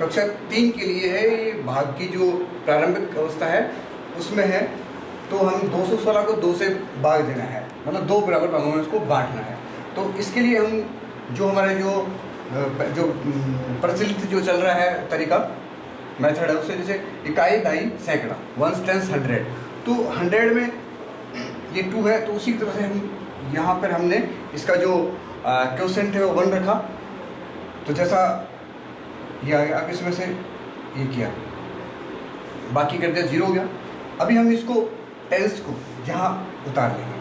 कक्षा तीन के लिए है, ये भाग की जो प्रारंभिक अवस्था है, उसमें है। तो हम 216 को दो से भाग देना है मतलब दो बराबर भागों में उसको बांटना है। तो इसके लिए हम जो हमारे जो जो प्रचलित जो चल रहा है तरीका, मेथड है उससे, जैसे इकाई ढाई सैकड़ा वन टेंस हंड्रेड तो हंड्रेड में ये टू है तो उसी तरह से हम यहाँ पर हमने इसका जो क्वेश्चन है वो वन रखा। तो जैसा ये आ गया अब इसमें से ये किया। बाकी कर दिया ज़ीरो हो गया। अभी हम इसको टेंस को यहाँ उतार लेंगे।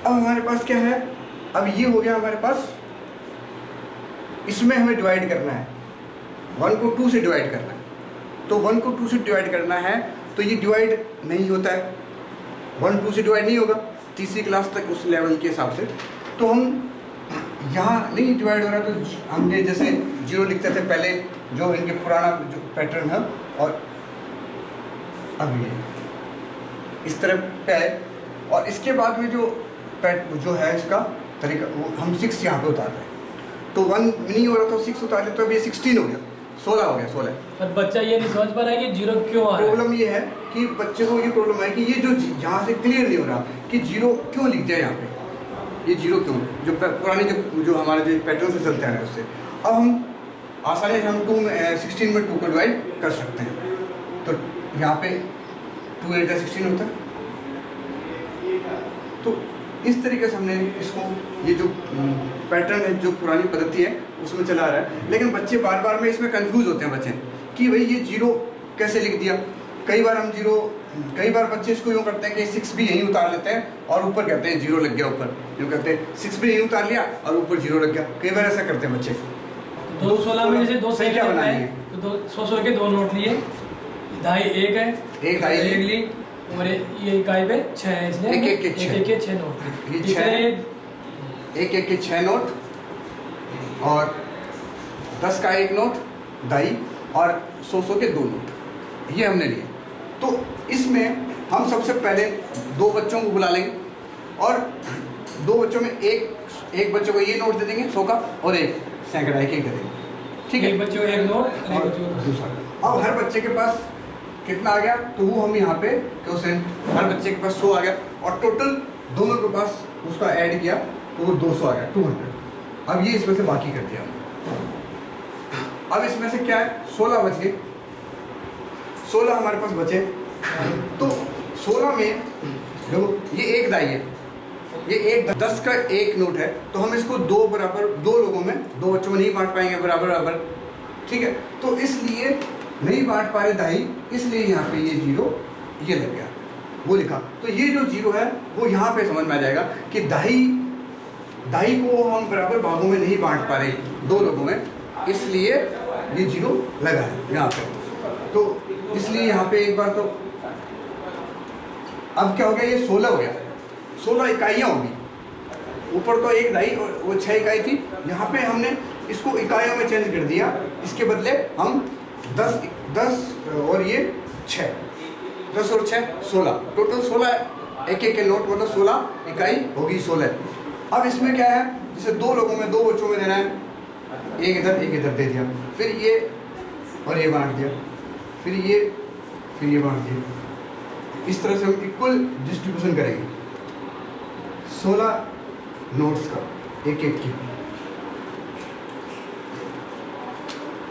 अब हमारे पास क्या है? अब ये हो गया हमारे पास। इसमें हमें डिवाइड करना है। वन को टू से डिवाइड करना है। तो वन को टू से डिवाइड करना है तो ये डिवाइड नहीं होता है। वन टू से डिवाइड नहीं होगा। तीसरी क्लास तक उस लेवल के हिसाब से। तो हम यहाँ नहीं डिवाइड हो रहा तो हमने जैसे ज़ीरो लिखते थे पहले जो इनके पुराना जो पैटर्न है और अब ये। इस तरह पे आए और इसके बाद में जो पैट जो है इसका तरीका वो हम सिक्स यहाँ पे उतार रहे हैं। तो वन नहीं हो रहा तो सिक्स उतार ले तो अब ये सिक्सटीन हो गया। सोलह हो गया सोलह। पर बच्चा ये नहीं समझ पा रहा है कि ज़ीरो क्यों आ रहा है। प्रॉब्लम ये है कि बच्चे को ये प्रॉब्लम है कि ये जो यहाँ से क्लियर नहीं हो रहा कि ज़ीरो क्यों लिख दिया यहाँ पे। ये ज़ीरो क्यों? जो पुराने जो जो हमारे जो पैटर्न से चलते हैं उससे। अब हम आसानी से हम टू सिक्सटीन में टू को डिवाइड कर सकते हैं। तो यहाँ पे टू एट सिक्सटीन होता है। तो इस तरीके से हमने इसको, ये जो पैटर्न है, जो पुरानी पद्धति है, उसमें चला रहा है। लेकिन बच्चे बार बार में इसमें कंफ्यूज होते हैं बच्चे कि भाई ये ज़ीरो कैसे लिख दिया? कई बार हम ज़ीरो कई बार बच्चे इसको यूँ करते हैं कि सिक्स भी यहीं उतार लेते हैं और ऊपर कहते हैं ज़ीरो लग गया ऊपर। यूँ कहते हैं सिक्स भी यहीं उतार लिया और ऊपर ज़ीरो लग गया। कई बार ऐसा करते हैं बच्चे। दो सोलह में जैसे दो संख्या बनानी बनाए है। तो दो सौ सौ के दो नोट लिए। ढाई एक है। एक ढाई एक। ली। और ये इकाई पे छः है इसलिए एक एक के छः। एक के छः नोट ये छः एक एक के छः नोट और दस का एक नोट ढाई और सौ सौ के दो नोट। ये हमने लिए। तो इसमें हम सबसे पहले दो बच्चों को बुला लेंगे और दो बच्चों में एक एक बच्चे को ये नोट दे देंगे सौ का और एक सैकड़ा एक एक दे देंगे। ठीक है? एक बच्चे एक नोट और दूसरा। अब हर बच्चे के पास कितना आ गया? तो वो हम यहाँ पे क्वेश्चन हर बच्चे के पास सौ आ गया। और टोटल दोनों के पास उसका ऐड किया तो वो दो सौ आ गया टू हंड्रेड अब ये इसमें से बाकी कर दिया। अब इसमें से क्या है? सोलह बच गए। सोलह हमारे पास बचे। तो सोलह में देखो, ये एक दाई है। ये एक दस का एक नोट है। तो हम इसको दो बराबर, दो लोगों में, दो बच्चों में नहीं बांट पाएँगे, बराबर बराबर। ठीक है? तो इसलिए नहीं बांट पा रहे दाई इसलिए यहाँ पे ये ज़ीरो, ये लग गया। वो लिखा। तो ये जो ज़ीरो है, वो यहाँ पे समझ में आ जाएगा कि दाई दाई को हम बराबर भागों में नहीं बांट पा रहे, दो लोगों में। इसलिए ये ज़ीरो लगा है यहाँ पे। तो इसलिए यहाँ पे एक बार तो अब क्या हो गया, ये सोलह हो गया। सोलह इकाइयाँ होगी। ऊपर तो एक दाई और वो छः इकाई थी। यहाँ पे हमने इसको इकाइयों में चेंज कर दिया। इसके बदले हम दस दस और ये छः दस और छः सोलह। टोटल सोलह एक एक के नोट मतलब सोलह इकाई होगी, सोलह। अब इसमें क्या है? जैसे दो लोगों में, दो बच्चों में देना है। एक इधर एक इधर दे दिया। फिर ये और ये बांट दिया। फिर ये फिर ये बांट दिया। इस तरह से हम इक्वल डिस्ट्रीब्यूशन करेंगे। सोलह नोट्स का एक एक की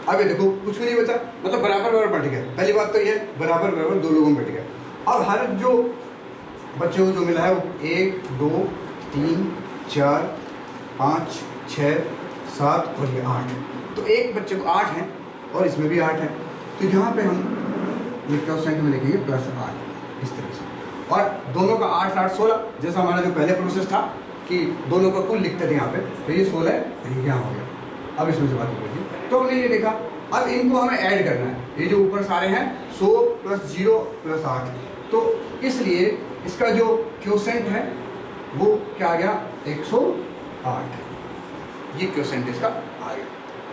अब ये देखो, कुछ भी नहीं बचा। मतलब बराबर बराबर बट गया। पहली बात तो ये बराबर बराबर दो लोगों में बट गया। अब हर जो बच्चे को जो मिला है वो एक, दो, तीन, चार, पाँच छः सात और ये आठ तो एक बच्चे को आठ है और इसमें भी आठ है। तो यहाँ पे हम ये क्वेश्चन में लिखेंगे प्लस आठ, इस तरह से। और दोनों का आठ आठ सोलह, जैसा हमारा जो पहले प्रोसेस था कि दोनों का कुल लिखते थे यहाँ पे तो ये सोलह यहाँ हो गया? अब इसमें से बात करिए तो हमने ये देखा, अब इनको हमें ऐड करना है। ये जो ऊपर सारे हैं, सौ प्लस ज़ीरो प्लस आठ। तो इसलिए इसका जो क्योसेंट है, वो क्या आ गया? एक सौ आठ। ये क्योसेंट इसका आ गया।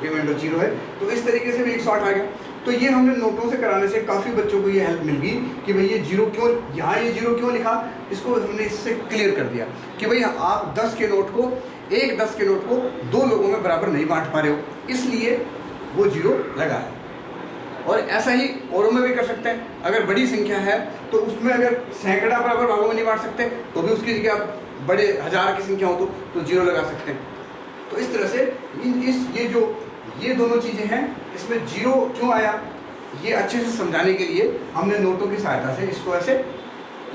रिमाइंडर ज़ीरो है। तो इस तरीके से भी एक सौ आठ आ गया। तो ये हमने नोटों से कराने से काफ़ी बच्चों को ये हेल्प मिल गई कि भाई ये ज़ीरो क्यों यहाँ ये ज़ीरो क्यों लिखा? इसको हमने इससे क्लियर कर दिया कि भाई आप दस के नोट को एक दस के नोट को दो लोगों में बराबर नहीं बांट पा रहे हो। इसलिए वो ज़ीरो लगा है। और ऐसा ही औरों में भी कर सकते हैं। अगर बड़ी संख्या है तो उसमें अगर सैकड़ा बराबर भागों में नहीं बांट सकते तो भी उसकी जगह आप बड़े हज़ार की संख्या हो तो तो ज़ीरो लगा सकते हैं। तो इस तरह से इस ये जो ये दोनों चीज़ें हैं। इसमें ज़ीरो क्यों आया? ये अच्छे से समझाने के लिए हमने नोटों की सहायता से इसको ऐसे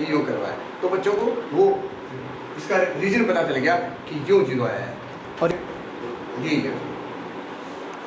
ये योग करवाया। तो बच्चों को वो इसका रीजन पता चल गया कि क्यों ज़ीरो आया है। और जी।